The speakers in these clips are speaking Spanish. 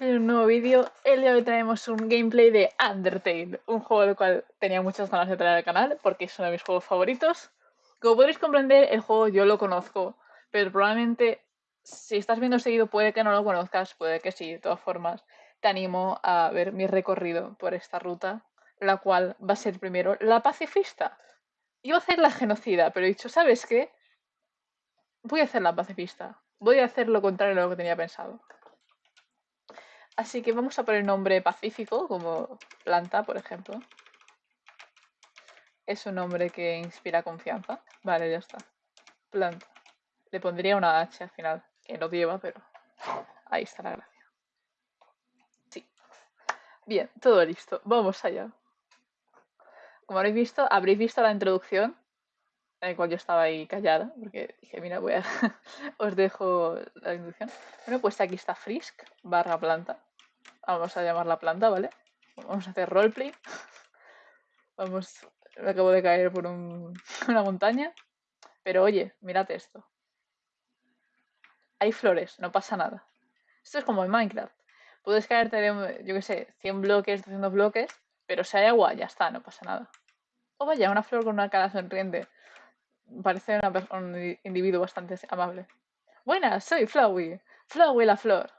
en un nuevo vídeo. El día de hoy traemos un gameplay de Undertale, un juego del cual tenía muchas ganas de traer al canal porque es uno de mis juegos favoritos. Como podréis comprender, el juego yo lo conozco, pero probablemente si estás viendo seguido puede que no lo conozcas, puede que sí, de todas formas. Te animo a ver mi recorrido por esta ruta, la cual va a ser primero la pacifista. Iba a hacer la genocida, pero he dicho, ¿sabes qué? Voy a hacer la pacifista Voy a hacer lo contrario de lo que tenía pensado. Así que vamos a poner nombre pacífico, como planta, por ejemplo. Es un nombre que inspira confianza. Vale, ya está. Planta. Le pondría una H al final, que no lleva, pero ahí está la gracia. Sí. Bien, todo listo. Vamos allá. Como habréis visto, habréis visto la introducción en el cual yo estaba ahí callada, porque dije, mira, voy a os dejo la introducción. Bueno, pues aquí está Frisk, barra planta. Vamos a llamarla planta, ¿vale? Vamos a hacer roleplay. Vamos, me acabo de caer por una montaña. Pero oye, mirad esto. Hay flores, no pasa nada. Esto es como en Minecraft. Puedes caerte de, yo qué sé, 100 bloques, 200 bloques, pero si hay agua, ya está, no pasa nada. O vaya, una flor con una cara sonriente parece un individuo bastante amable. Buenas, soy Flowey. Flowey la flor.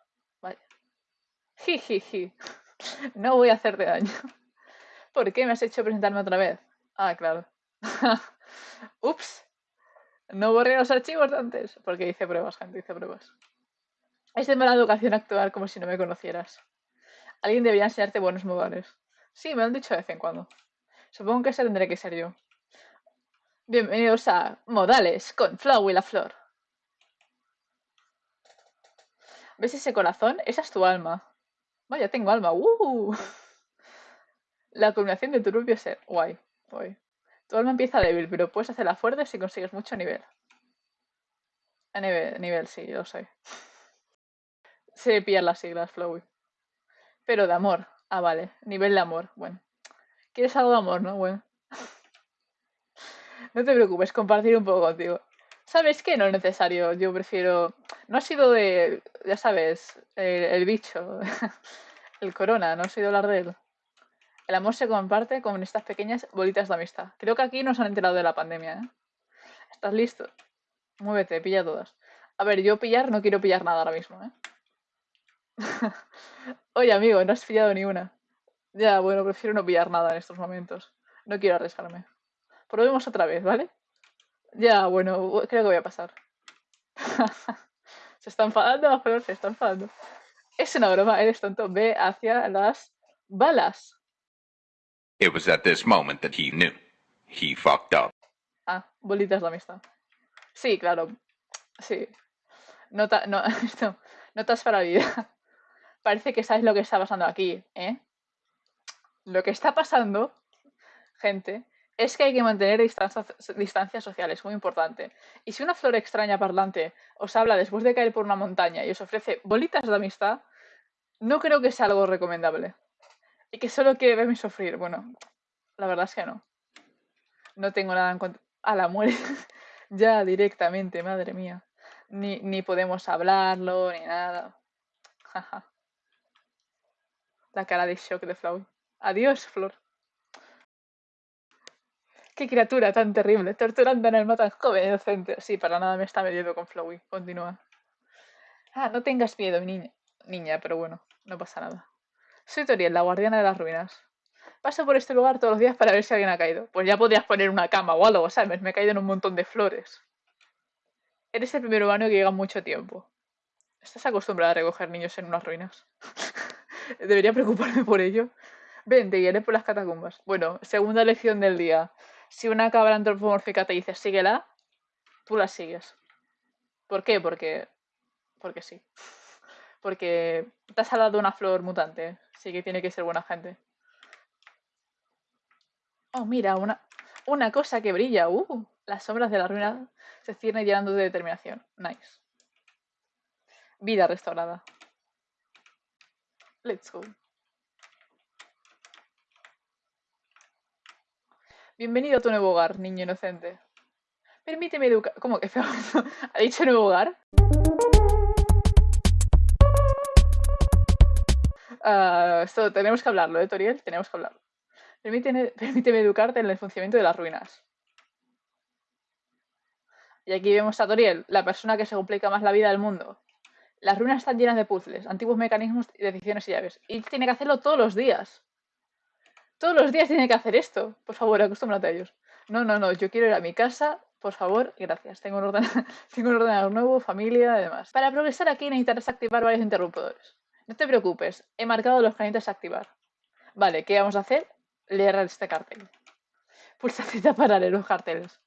Jijiji. No voy a hacerte daño. ¿Por qué me has hecho presentarme otra vez? Ah, claro. Ups. No borré los archivos de antes. Porque hice pruebas, gente, hice pruebas. Es de mala educación actuar como si no me conocieras. Alguien debería enseñarte buenos modales. Sí, me lo han dicho de vez en cuando. Supongo que ese tendré que ser yo. Bienvenidos a Modales con Flow y la Flor. ¿Ves ese corazón? Esa es tu alma. Vaya, tengo alma. ¡Uh! La culminación de tu propio ser. Guay, guay. Tu alma empieza débil, pero puedes hacerla fuerte si consigues mucho nivel. A nivel, nivel sí, lo sé. Se pillan las siglas, Flowy. Pero de amor. Ah, vale. Nivel de amor. Bueno. ¿Quieres algo de amor, no? Bueno. No te preocupes, compartir un poco contigo. ¿Sabes qué? No es necesario. Yo prefiero. No ha sido de. Ya sabes, el, bicho, el corona, no he oído hablar de él. El amor se comparte con estas pequeñas bolitas de amistad. Creo que aquí nos han enterado de la pandemia, ¿eh? ¿Estás listo? Muévete, pilla todas. A ver, yo pillar no quiero pillar nada ahora mismo, ¿eh? Oye, amigo, no has pillado ni una. Ya, bueno, prefiero no pillar nada en estos momentos. No quiero arriesgarme. Probemos otra vez, ¿vale? Ya, bueno, creo que voy a pasar. se está enfadando, pero se está enfadando. Es una broma, eres tonto. Ve hacia las balas. It was at this moment that he knew. He fucked up. Ah, bolitas de amistad. Sí, claro. Sí. Nota, no, notas para la vida. Parece que sabes lo que está pasando aquí, ¿eh? Lo que está pasando, gente, es que hay que mantener distancias, distancias sociales, muy importante. Y si una flor extraña parlante os habla después de caer por una montaña y os ofrece bolitas de amistad, no creo que sea algo recomendable. Y que solo quiere verme sufrir. Bueno, la verdad es que no. No tengo nada en contra. A la muerte. ya directamente, madre mía. Ni, ni podemos hablarlo, ni nada. la cara de shock de Flow. Adiós, Flor. Qué criatura tan terrible, torturando en el tan joven inocente. Sí, para nada me está metiendo con Flowey. Continúa. Ah, no tengas miedo, niña. Niña, pero bueno, no pasa nada. Soy Toriel, la guardiana de las ruinas. Paso por este lugar todos los días para ver si alguien ha caído. Pues ya podrías poner una cama o algo, ¿sabes? Me he caído en un montón de flores. Eres el primer humano que llega mucho tiempo. ¿Estás acostumbrada a recoger niños en unas ruinas? Debería preocuparme por ello. Ven, te guiaré por las catacumbas. Bueno, segunda lección del día si una cabra antropomórfica te dice síguela, tú la sigues. ¿Por qué? Porque. Porque sí. Porque te has dado una flor mutante. Sí que tiene que ser buena gente. Oh, mira, una, una cosa que brilla. Uh, las sombras de la ruina se ciernen llenando de determinación. Nice. Vida restaurada. Let's go. Bienvenido a tu nuevo hogar, niño inocente. Permíteme educar. ¿Cómo que feo? ¿Ha dicho nuevo hogar? Ah, esto tenemos que hablarlo, ¿eh, Toriel? Tenemos que hablarlo. Permíteme, permíteme educarte en el funcionamiento de las ruinas. Y aquí vemos a Toriel, la persona que se complica más la vida del mundo. Las ruinas están llenas de puzzles, antiguos mecanismos, decisiones y llaves. Y tiene que hacerlo todos los días. Todos los días tiene que hacer esto. Por favor, acostúmbrate a ellos. No, no, no, yo quiero ir a mi casa, por favor, gracias. Tengo un, ordenador, tengo un ordenador nuevo, familia, además. Para progresar aquí necesitas activar varios interruptores. No te preocupes, he marcado los que necesitas activar. Vale, ¿qué vamos a hacer? Leer este cartel. Pulsa Z para leer los carteles.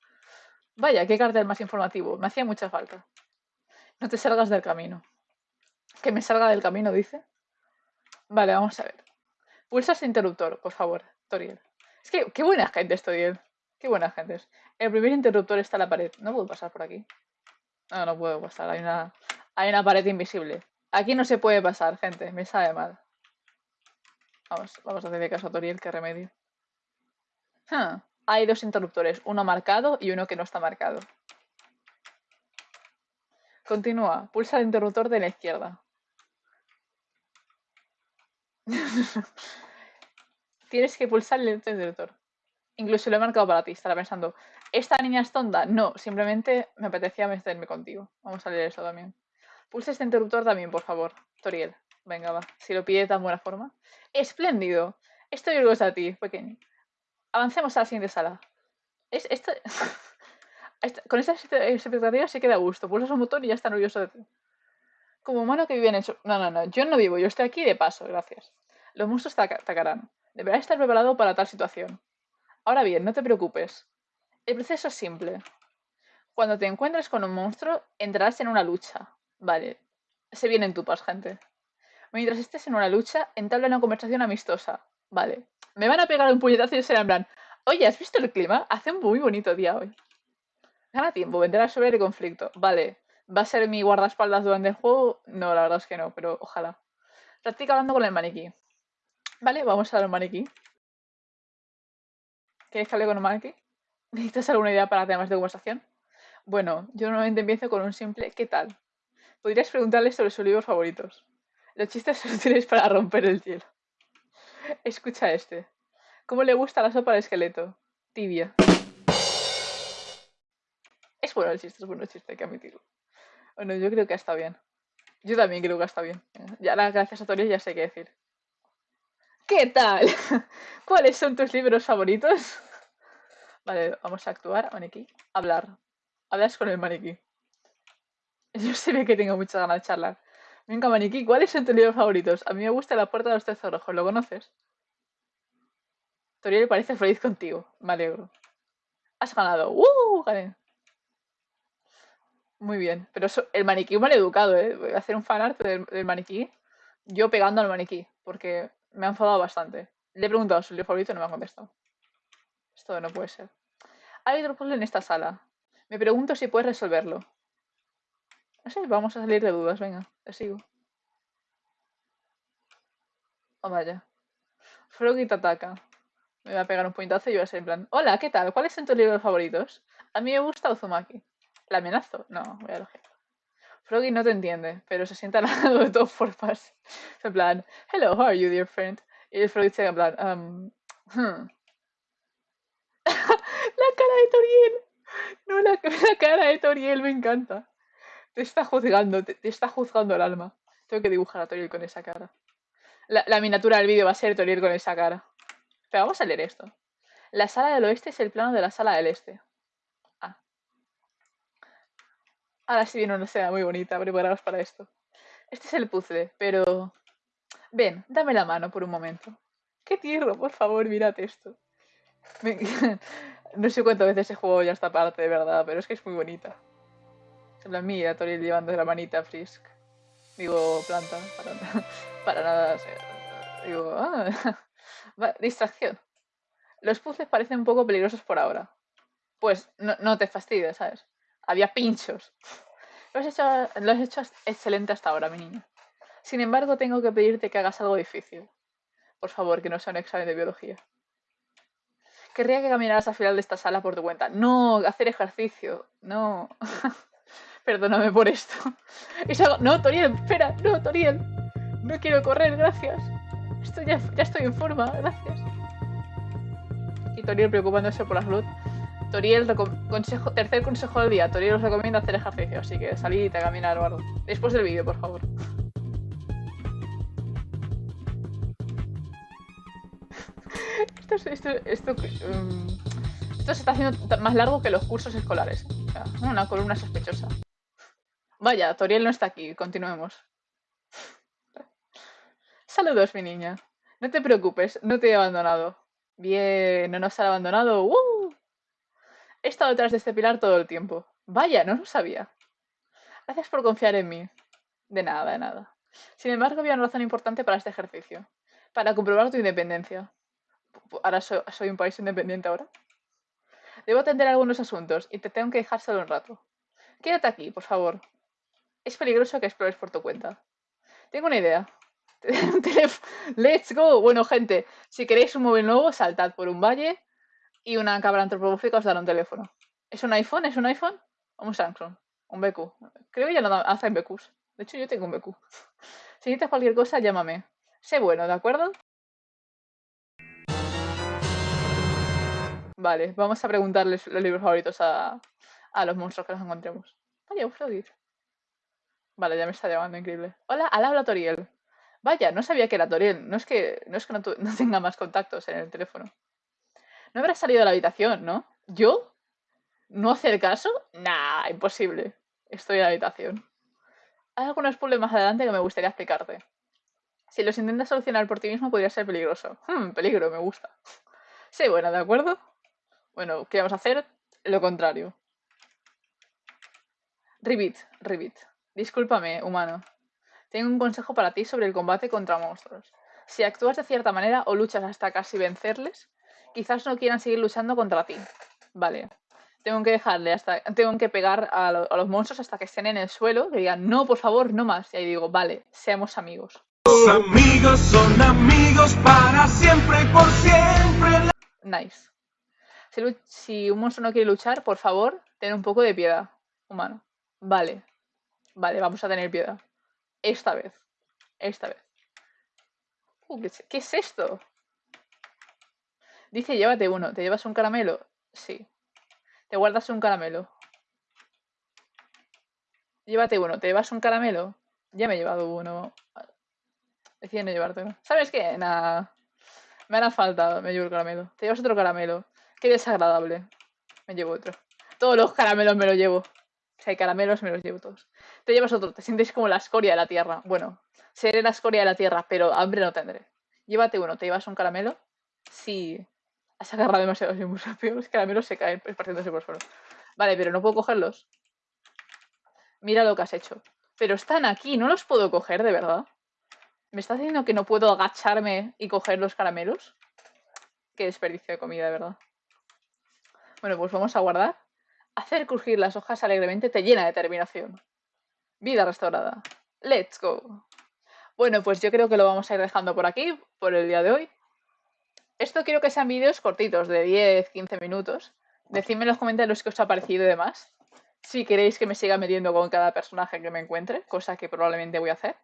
Vaya, qué cartel más informativo. Me hacía mucha falta. No te salgas del camino. Que me salga del camino, dice. Vale, vamos a ver. Pulsa interruptor, por favor, Toriel. Es que, qué buena gente es Toriel. Qué buena gente. El primer interruptor está en la pared. No puedo pasar por aquí. No, no puedo pasar. Hay una, hay una pared invisible. Aquí no se puede pasar, gente. Me sabe mal. Vamos, vamos a hacerle caso a Toriel, qué remedio. Hay dos interruptores, uno marcado y uno que no está marcado. Continúa. Pulsa el interruptor de la izquierda. Tienes que pulsar el interruptor. Incluso lo he marcado para ti. Estará pensando, ¿esta niña es tonta? No, simplemente me apetecía meterme contigo. Vamos a leer eso también. Pulsa este interruptor también, por favor. Toriel. Venga, va. Si lo pide de tan buena forma. ¡Espléndido! Estoy orgullosa de ti, pequeño. Avancemos a la siguiente sala. Es, esto... con estas expectativas se queda a gusto. Pulsas un botón y ya está orgulloso de ti. Como humano que vive en eso. No, no, no. Yo no vivo. Yo estoy aquí de paso. Gracias. Los monstruos te atacarán. Deberás estar preparado para tal situación. Ahora bien, no te preocupes. El proceso es simple. Cuando te encuentres con un monstruo, entrarás en una lucha. Vale. Se vienen tupas, gente. Mientras estés en una lucha, entabla una conversación amistosa. Vale. Me van a pegar un puñetazo y será en oye, ¿has visto el clima? Hace un muy bonito día hoy. Gana tiempo, vendrá sobre el conflicto. Vale. ¿Va a ser mi guardaespaldas durante el juego? No, la verdad es que no, pero ojalá. Practica hablando con el maniquí. Vale, vamos a dar el maniquí. ¿Quieres que hable con un maniquí? ¿Necesitas alguna idea para temas de conversación? Bueno, yo normalmente empiezo con un simple ¿qué tal? Podrías preguntarle sobre sus libros favoritos. Los chistes son útiles para romper el hielo. Escucha este. ¿Cómo le gusta la sopa de esqueleto? Tibia. Es bueno el chiste, es bueno el chiste, hay que admitirlo. Bueno, yo creo que está bien. Yo también creo que está bien. Ya gracias a Tori ya sé qué decir. ¿Qué tal? ¿Cuáles son tus libros favoritos? Vale, vamos a actuar, maniquí. Hablar. Hablas con el maniquí. Yo sé que tengo muchas ganas de charlar. Venga, maniquí, ¿cuáles son tus libros favoritos? A mí me gusta La Puerta de los Tesoros ¿lo conoces? Toriel parece feliz contigo. Me alegro. Has ganado. ¡Uh! Gané. Muy bien. Pero el maniquí mal educado, ¿eh? Voy a hacer un fanart del, maniquí. Yo pegando al maniquí, porque me ha enfadado bastante. Le he preguntado su libro favorito y no me ha contestado. Esto no puede ser. Hay otro puzzle en esta sala. Me pregunto si puedes resolverlo. Sé, vamos a salir de dudas. Venga, te sigo. Oh, vaya. Froggy te ataca. Me va a pegar un puñetazo y voy a ser en plan... Hola, ¿qué tal? ¿Cuáles son tus libros favoritos? A mí me gusta Uzumaki. ¿La amenazo? No, voy a elegir. Froggy no te entiende, pero se sienta al lado de todas formas. En plan, hello, how are you, dear friend? Y el Froggy se en plan, um, hmm. la cara de Toriel. No, la, la, cara de Toriel me encanta. Te está juzgando, te, está juzgando el alma. Tengo que dibujar a Toriel con esa cara. La, la miniatura del vídeo va a ser Toriel con esa cara. Pero vamos a leer esto. La sala del oeste es el plano de la sala del este. Ah. Ahora sí viene una escena muy bonita, preparados para esto. Este es el puzzle, pero... Ven, dame la mano por un momento. Qué tierno, por favor, mírate esto. no sé cuántas veces he jugado ya esta parte, de verdad, pero es que es muy bonita. En plan, mira, Toriel llevando la manita a Frisk. Digo, planta, para, para nada. digo, ah, distracción. Los puzzles parecen un poco peligrosos por ahora. Pues no, no te fastidies, ¿sabes? Había pinchos. Lo has, hecho, lo has excelente hasta ahora, mi niño. Sin embargo, tengo que pedirte que hagas algo difícil. Por favor, que no sea un examen de biología. Querría que caminaras al final de esta sala por tu cuenta. No, hacer ejercicio. No. Perdóname por esto. No, Toriel, espera. No, Toriel. No quiero correr, gracias. Estoy ya, ya estoy en forma, gracias. Y Toriel preocupándose por la salud. Toriel, tercer consejo del día. Toriel os recomienda hacer ejercicio, así que salid a caminar o algo. Después del vídeo, por favor. um, esto, se está haciendo más largo que los cursos escolares. una columna sospechosa. Vaya, Toriel no está aquí. Continuemos. Saludos, mi niña. No te preocupes, no te he abandonado. Bien, no nos han abandonado. ¡Uh! He estado detrás de este pilar todo el tiempo. Vaya, no lo sabía. Gracias por confiar en mí. De nada, de nada. Sin embargo, había una razón importante para este ejercicio. Para comprobar tu independencia. Ahora soy, un país independiente ahora. Debo atender algunos asuntos y te tengo que dejar solo un rato. Quédate aquí, por favor. Es peligroso que explores por tu cuenta. Tengo una idea. Let's go. Bueno, gente, si queréis un móvil nuevo, saltad por un valle y una cámara antropomórfica os dará un teléfono. ¿Es un iPhone? ¿Es un iPhone? ¿O un Samsung? Un BQ. Creo que ya no hacen BQs. De hecho, yo tengo un BQ. Si necesitas cualquier cosa, llámame. Sé bueno, ¿de acuerdo? Vale, vamos a preguntarles los libros favoritos a, a los monstruos que nos encontremos. Vaya, un Vale, ya me está llamando, increíble. Hola, al habla Toriel. Vaya, no sabía que era Toriel. No es que no, es que no tenga más contactos en el teléfono. No habrá salido de la habitación, ¿no? ¿Yo? ¿No hacer caso? Nah, imposible. Estoy en la habitación. Hay algunos puzzles más adelante que me gustaría explicarte. Si los intentas solucionar por ti mismo podría ser peligroso. Hmm, peligro, me gusta. Sí, bueno, ¿de acuerdo? Bueno, ¿qué vamos a hacer? Lo contrario. Ribbit, Ribbit. Discúlpame, humano. Tengo un consejo para ti sobre el combate contra monstruos. Si actúas de cierta manera o luchas hasta casi vencerles, quizás no quieran seguir luchando contra ti. Vale. Tengo que dejarle hasta. Tengo que pegar a, los monstruos hasta que estén en el suelo, que digan, no, por favor, no más. Y ahí digo, vale, seamos amigos. Los amigos son amigos para siempre y por siempre. Nice. Si, un monstruo no quiere luchar, por favor, ten un poco de piedad, humano. Vale. Vale, vamos a tener piedad. Esta vez. Esta vez. Uh, ¿qué, es esto? Dice, llévate uno. ¿Te llevas un caramelo? Sí. Te guardas un caramelo. Llévate uno. ¿Te llevas un caramelo? Ya me he llevado uno. Decide no llevarte ¿Sabes qué? Nada. Me hará falta. Me llevo el caramelo. Te llevas otro caramelo. Qué desagradable. Me llevo otro. Todos los caramelos me los llevo. Si hay caramelos, me los llevo todos. Te llevas otro. Te sientes como la escoria de la tierra. Bueno, seré la escoria de la tierra, pero hambre no tendré. Llévate uno. ¿Te llevas un caramelo? Sí. Has agarrado demasiados y muy rápido. Los caramelos se caen esparciéndose por suelo. Vale, pero no puedo cogerlos. Mira lo que has hecho. Pero están aquí. No los puedo coger, de verdad. ¿Me estás diciendo que no puedo agacharme y coger los caramelos? Qué desperdicio de comida, de verdad. Bueno, pues vamos a guardar. Hacer crujir las hojas alegremente te llena de determinación. Vida restaurada. Let's go. Bueno, pues yo creo que lo vamos a ir dejando por aquí, por el día de hoy. Esto quiero que sean vídeos cortitos, de 10, 15 minutos. Decidme en los comentarios qué os ha parecido y demás. Si queréis que me siga metiendo con cada personaje que me encuentre, cosa que probablemente voy a hacer.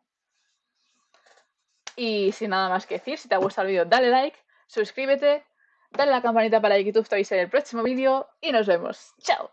Y sin nada más que decir, si te ha gustado el vídeo, dale like, suscríbete dale a la campanita para que YouTube te en el próximo vídeo y nos vemos. ¡Chao!